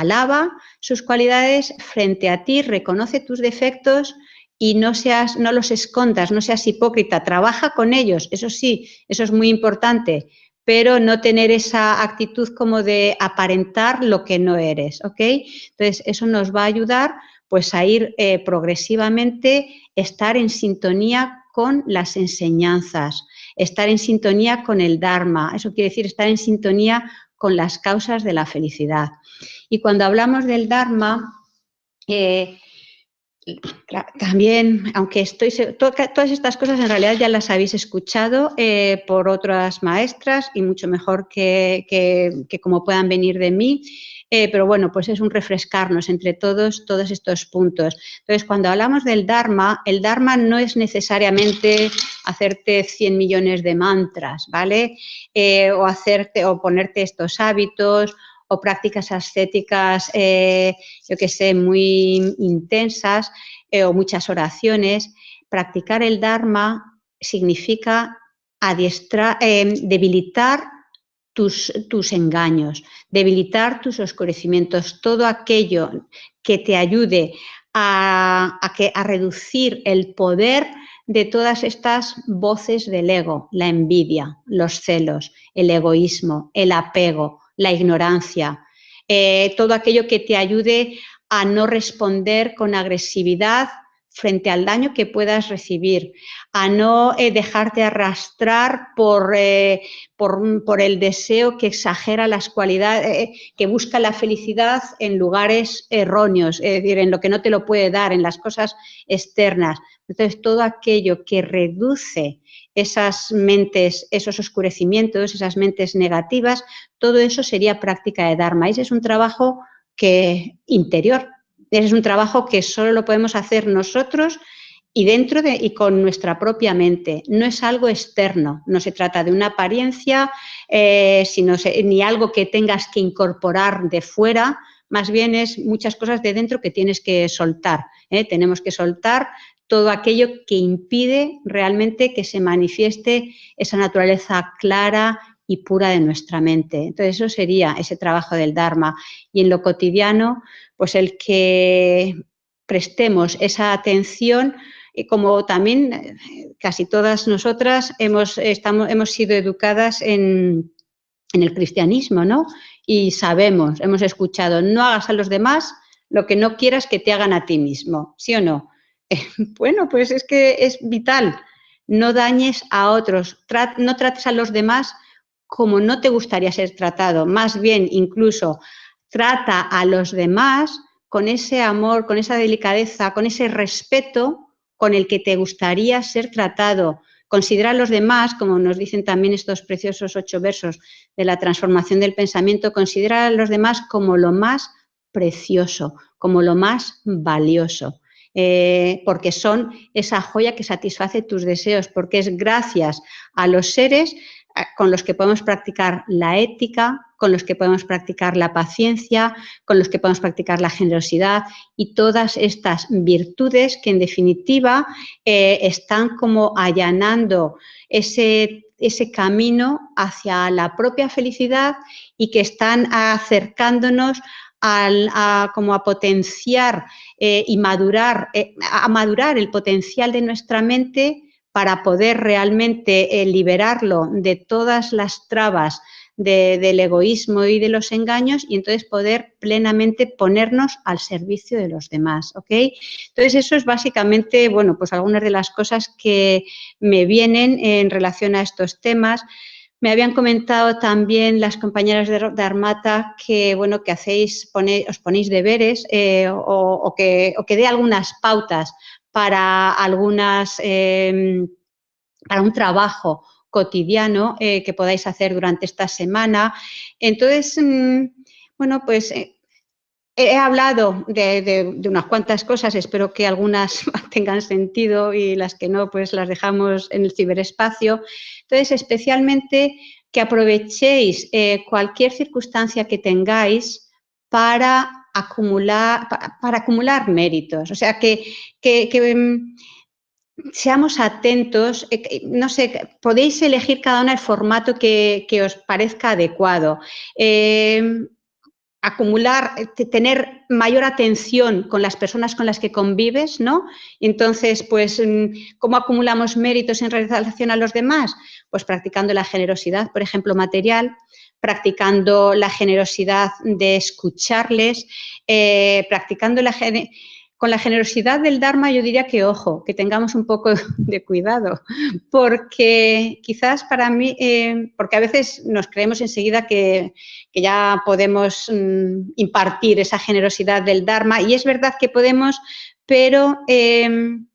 alaba sus cualidades frente a ti, reconoce tus defectos y no, seas, no los escondas, no seas hipócrita, trabaja con ellos, eso sí, eso es muy importante, pero no tener esa actitud como de aparentar lo que no eres, ¿ok? Entonces, eso nos va a ayudar pues a ir eh, progresivamente, estar en sintonía con las enseñanzas, estar en sintonía con el Dharma, eso quiere decir estar en sintonía con las causas de la felicidad. Y cuando hablamos del Dharma, eh, también, aunque estoy, todas estas cosas en realidad ya las habéis escuchado eh, por otras maestras y mucho mejor que, como puedan venir de mí, eh, pero bueno, pues es un refrescarnos entre todos todos estos puntos. Entonces, cuando hablamos del Dharma, el Dharma no es necesariamente hacerte 100 millones de mantras, ¿vale? O hacerte o ponerte estos hábitos o prácticas ascéticas, eh, yo que sé, muy intensas eh, o muchas oraciones, practicar el Dharma significa adiestrar, eh, debilitar tus, tus, engaños, debilitar tus oscurecimientos, todo aquello que te ayude a, que, a reducir el poder de todas estas voces del ego, la envidia, los celos, el egoísmo, el apego, la ignorancia, eh, todo aquello que te ayude a no responder con agresividad frente al daño que puedas recibir, a no eh, dejarte arrastrar por, eh, por, por, el deseo que exagera las cualidades, que busca la felicidad en lugares erróneos, es decir, en lo que no te lo puede dar, en las cosas externas. Entonces, todo aquello que reduce esas mentes, esos oscurecimientos, esas mentes negativas, todo eso sería práctica de Dharma. Ese es un trabajo que, interior, ese es un trabajo que solo lo podemos hacer nosotros y dentro de y con nuestra propia mente. No es algo externo, no se trata de una apariencia, eh, sino ni algo que tengas que incorporar de fuera, más bien es muchas cosas de dentro que tienes que soltar. ¿eh? Tenemos que soltar todo aquello que impide realmente que se manifieste esa naturaleza clara y pura de nuestra mente. Entonces, eso sería ese trabajo del Dharma. Y en lo cotidiano, pues el que prestemos esa atención, y como también eh, casi todas nosotras hemos, estamos, hemos sido educadas en, en el cristianismo, ¿no? Y sabemos, hemos escuchado, no hagas a los demás lo que no quieras que te hagan a ti mismo, ¿sí o no? bueno, pues es que es vital. No dañes a otros, no trates a los demás como no te gustaría ser tratado, más bien incluso trata a los demás con ese amor, con esa delicadeza, con ese respeto con el que te gustaría ser tratado. Considera a los demás, como nos dicen también estos preciosos ocho versos de la transformación del pensamiento, considera a los demás como lo más precioso, como lo más valioso. Eh, porque son esa joya que satisface tus deseos, porque es gracias a los seres eh, con los que podemos practicar la ética, con los que podemos practicar la paciencia, con los que podemos practicar la generosidad y todas estas virtudes que en definitiva eh, están como allanando ese, ese camino hacia la propia felicidad y que están acercándonos a, como a potenciar eh, y madurar, eh, a madurar el potencial de nuestra mente para poder realmente eh, liberarlo de todas las trabas del egoísmo y de los engaños y entonces poder plenamente ponernos al servicio de los demás, ¿ok? Entonces eso es básicamente, bueno, pues algunas de las cosas que me vienen en relación a estos temas. Me habían comentado también las compañeras de, Armata que, bueno, que hacéis, os ponéis deberes eh, o, que, que dé algunas pautas para algunas, em, para un trabajo cotidiano eh, que podáis hacer durante esta semana. Entonces, mm, bueno, pues eh, He hablado de, unas cuantas cosas, espero que algunas tengan sentido y las que no, pues las dejamos en el ciberespacio. Entonces, especialmente que aprovechéis eh, cualquier circunstancia que tengáis para acumular, para, acumular méritos. O sea, que, que, seamos atentos, eh, no sé, podéis elegir cada una el formato que, os parezca adecuado. Eh, acumular, tener mayor atención con las personas con las que convives, ¿no? Entonces, pues, mm, ¿cómo acumulamos méritos en relación a los demás? Pues practicando la generosidad, por ejemplo, material, practicando la generosidad de escucharles, eh, practicando la generosidad con la generosidad del Dharma yo diría que ojo, que tengamos un poco de cuidado, porque quizás para mí, eh, porque a veces nos creemos enseguida que, ya podemos mm, impartir esa generosidad del Dharma y es verdad que podemos, pero em,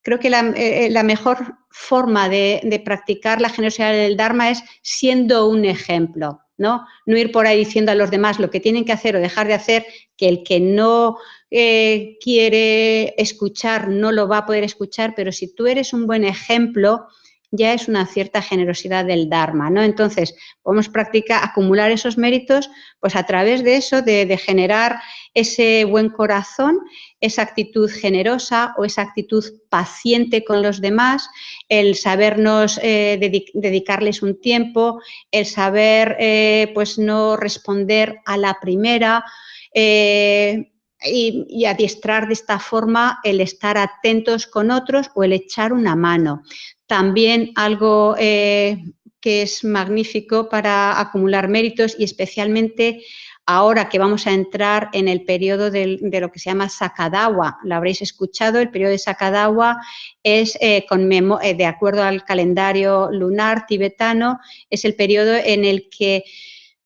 creo que la, eh, mejor forma de practicar la generosidad del Dharma es siendo un ejemplo. ¿No? No ir por ahí diciendo a los demás lo que tienen que hacer o dejar de hacer, que el que no eh, quiere escuchar no lo va a poder escuchar, pero si tú eres un buen ejemplo, ya es una cierta generosidad del Dharma, ¿no? Entonces, podemos practicar, acumular esos méritos, pues a través de eso, de, generar ese buen corazón, esa actitud generosa o esa actitud paciente con los demás, el sabernos eh, dedicarles un tiempo, el saber, eh, pues, no responder a la primera, eh, y, y, adiestrar de esta forma el estar atentos con otros o el echar una mano. También algo eh, que es magnífico para acumular méritos y especialmente ahora que vamos a entrar en el periodo de, lo que se llama Sakadawa. Lo habréis escuchado, el periodo de Sakadawa es, eh, eh, de acuerdo al calendario lunar tibetano, es el periodo en el que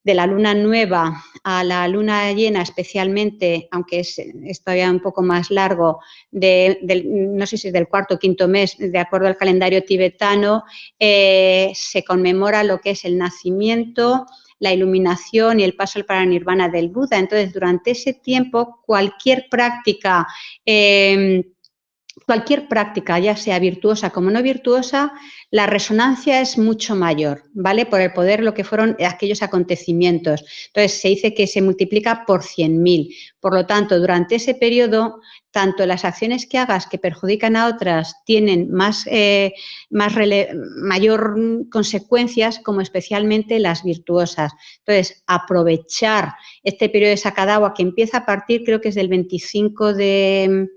de la luna nueva a la luna llena especialmente, aunque es, todavía un poco más largo, de, no sé si es del cuarto o quinto mes, de acuerdo al calendario tibetano, eh, se conmemora lo que es el nacimiento, la iluminación y el paso al paranirvana del Buda. Entonces, durante ese tiempo, cualquier práctica eh, cualquier práctica, ya sea virtuosa como no virtuosa, la resonancia es mucho mayor, ¿vale? Por el poder lo que fueron aquellos acontecimientos. Entonces, se dice que se multiplica por 100.000. Por lo tanto, durante ese periodo, tanto las acciones que hagas que perjudican a otras tienen más, eh, más mayor consecuencias, como especialmente las virtuosas. Entonces, aprovechar este periodo de sacadagua que empieza a partir, creo que es del 25 de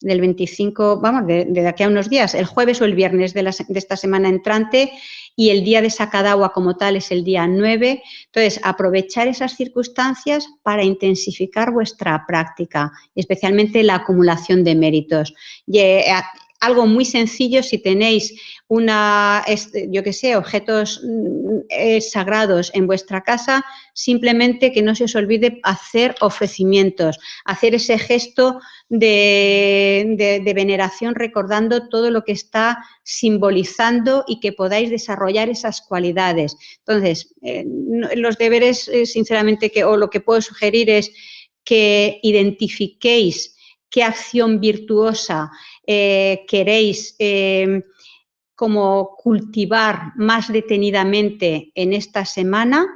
del 25, vamos, de, aquí a unos días, el jueves o el viernes de, esta semana entrante y el día de Sacadagua como tal es el día 9. Entonces, aprovechar esas circunstancias para intensificar vuestra práctica, especialmente la acumulación de méritos. Eh, algo muy sencillo si tenéis una, yo que sé, objetos mm, eh, sagrados en vuestra casa, simplemente que no se os olvide hacer ofrecimientos, hacer ese gesto de, veneración recordando todo lo que está simbolizando y que podáis desarrollar esas cualidades. Entonces, eh, los deberes, eh, sinceramente, que, o lo que puedo sugerir es que identifiquéis qué acción virtuosa queréis como cultivar más detenidamente en esta semana,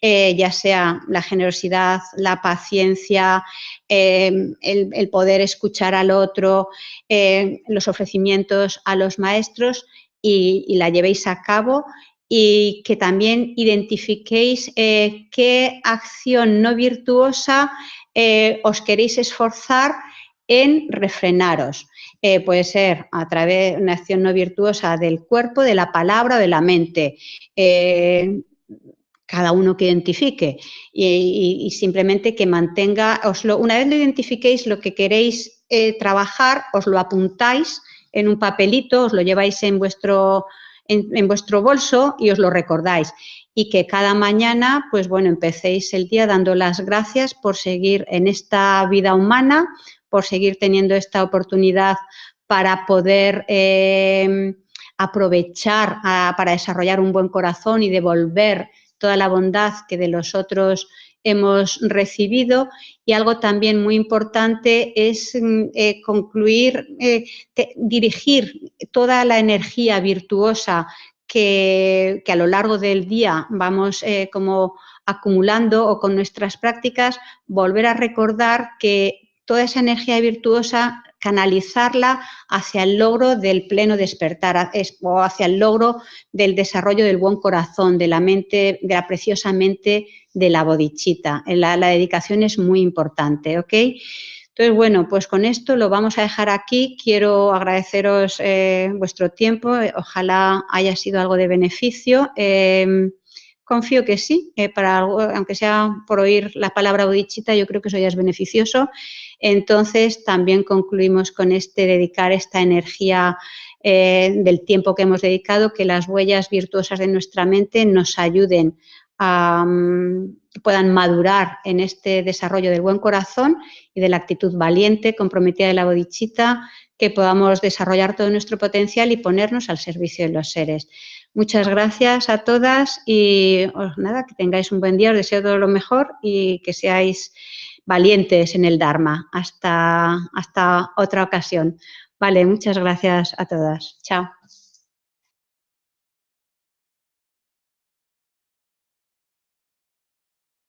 eh, ya sea la generosidad, la paciencia, el, poder escuchar al otro, los ofrecimientos a los maestros y, la llevéis a cabo y que también identifiquéis eh, qué acción no virtuosa eh, os queréis esforzar en refrenaros. Eh, puede ser a través de una acción no virtuosa del cuerpo, de la palabra o de la mente. Eh, cada uno que identifique y, simplemente que mantenga, una vez lo identifiquéis lo que queréis eh, trabajar, os lo apuntáis en un papelito, os lo lleváis en vuestro, en, vuestro bolso y os lo recordáis y que cada mañana, pues bueno, empecéis el día dando las gracias por seguir en esta vida humana, por seguir teniendo esta oportunidad para poder eh, aprovechar para desarrollar un buen corazón y devolver toda la bondad que de los otros hemos recibido. Y algo también muy importante es mm, eh, concluir, eh, dirigir toda la energía virtuosa que, a lo largo del día vamos como acumulando o con nuestras prácticas, volver a recordar que toda esa energía virtuosa canalizarla hacia el logro del pleno despertar o hacia el logro del desarrollo del buen corazón, de la mente, de la preciosa mente de la bodichita. La, dedicación es muy importante, ¿ok? Entonces, bueno, pues con esto lo vamos a dejar aquí. Quiero agradeceros eh, vuestro tiempo. Ojalá haya sido algo de beneficio. Em, confío que sí, eh, para aunque sea por oír la palabra bodichita, yo creo que eso ya es beneficioso. Entonces, también concluimos con este dedicar esta energía eh, del tiempo que hemos dedicado, que las huellas virtuosas de nuestra mente nos ayuden a, que puedan madurar en este desarrollo del buen corazón y de la actitud valiente, comprometida de la bodichita, que podamos desarrollar todo nuestro potencial y ponernos al servicio de los seres. Muchas gracias a todas y nada, que tengáis un buen día, os deseo todo lo mejor y que seáis valientes en el Dharma. Hasta, hasta otra ocasión. Vale, muchas gracias a todas. Chao.